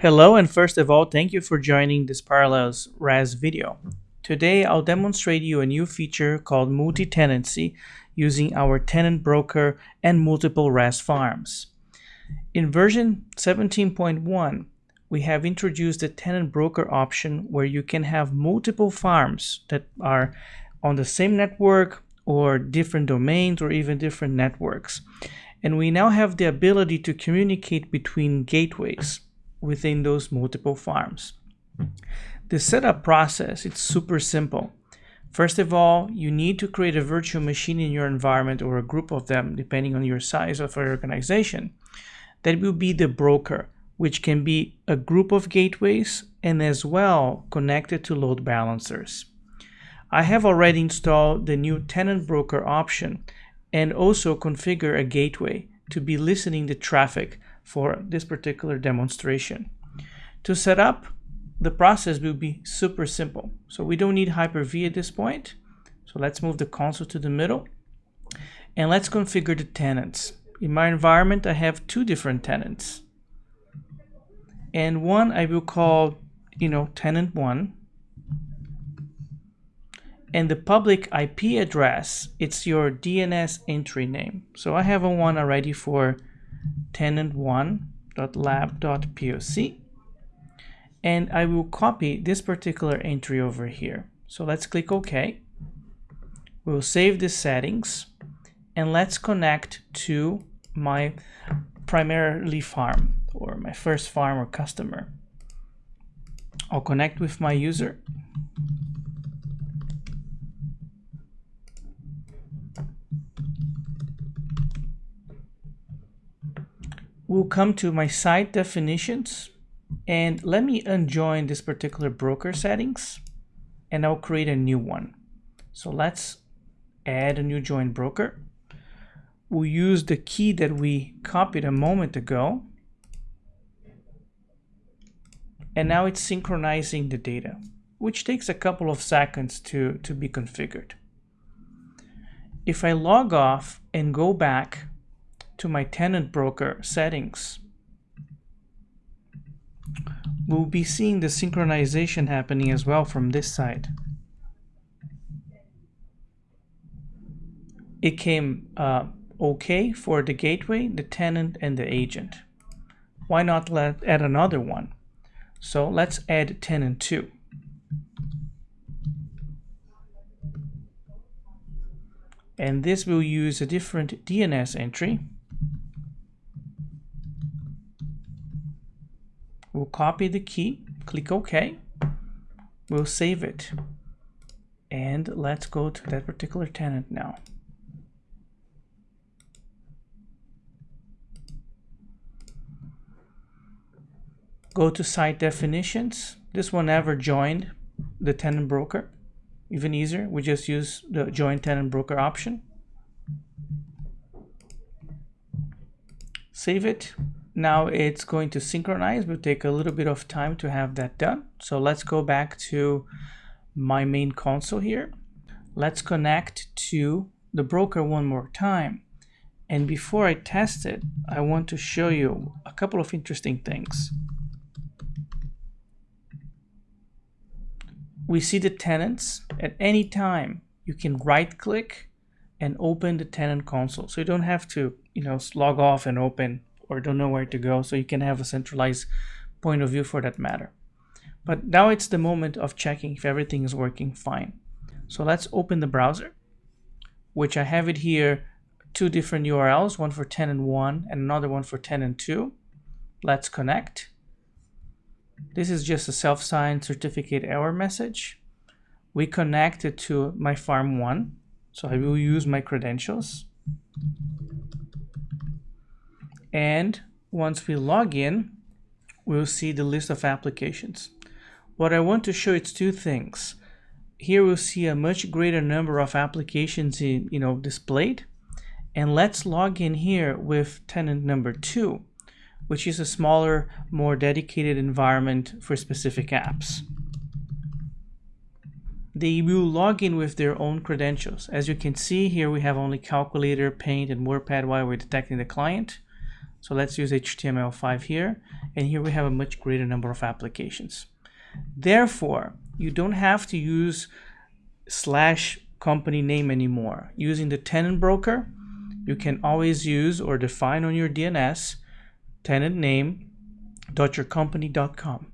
Hello and first of all, thank you for joining this Parallels RAS video. Today I'll demonstrate you a new feature called multi-tenancy using our tenant broker and multiple RAS farms. In version 17.1, we have introduced the tenant broker option where you can have multiple farms that are on the same network or different domains or even different networks. And we now have the ability to communicate between gateways within those multiple farms. The setup process, it's super simple. First of all, you need to create a virtual machine in your environment or a group of them, depending on your size of your organization. That will be the broker, which can be a group of gateways and as well connected to load balancers. I have already installed the new tenant broker option and also configure a gateway to be listening the traffic for this particular demonstration. To set up, the process will be super simple. So we don't need Hyper-V at this point. So let's move the console to the middle and let's configure the tenants. In my environment, I have two different tenants. And one I will call, you know, tenant one. And the public IP address, it's your DNS entry name. So I have a one already for tenant1.lab.poc and I will copy this particular entry over here. So let's click OK. We'll save the settings and let's connect to my primarily farm or my first farm or customer. I'll connect with my user. We'll come to my site definitions and let me unjoin this particular broker settings and I'll create a new one. So let's add a new join broker. We'll use the key that we copied a moment ago. And now it's synchronizing the data, which takes a couple of seconds to, to be configured. If I log off and go back to my tenant broker settings, we'll be seeing the synchronization happening as well from this side. It came uh, okay for the gateway, the tenant, and the agent. Why not let add another one? So let's add tenant 2. And this will use a different DNS entry. We'll copy the key, click OK. We'll save it. And let's go to that particular tenant now. Go to site definitions. This one never joined the tenant broker. Even easier, we just use the join tenant broker option. Save it, now it's going to synchronize. Will take a little bit of time to have that done. So let's go back to my main console here. Let's connect to the broker one more time. And before I test it, I want to show you a couple of interesting things. We see the tenants at any time. You can right click and open the tenant console. So you don't have to, you know, log off and open or don't know where to go so you can have a centralized point of view for that matter. But now it's the moment of checking if everything is working fine. So let's open the browser which I have it here two different URLs one for tenant 1 and another one for tenant 2 let's connect. This is just a self-signed certificate error message. We connect it to my farm 1 so I will use my credentials and once we log in we'll see the list of applications what I want to show is two things here we'll see a much greater number of applications in, you know displayed and let's log in here with tenant number two which is a smaller more dedicated environment for specific apps they will log in with their own credentials. As you can see here, we have only calculator, paint, and WordPad while we're detecting the client. So let's use HTML5 here. And here we have a much greater number of applications. Therefore, you don't have to use slash company name anymore. Using the tenant broker, you can always use or define on your DNS tenant name dot yourcompany.com.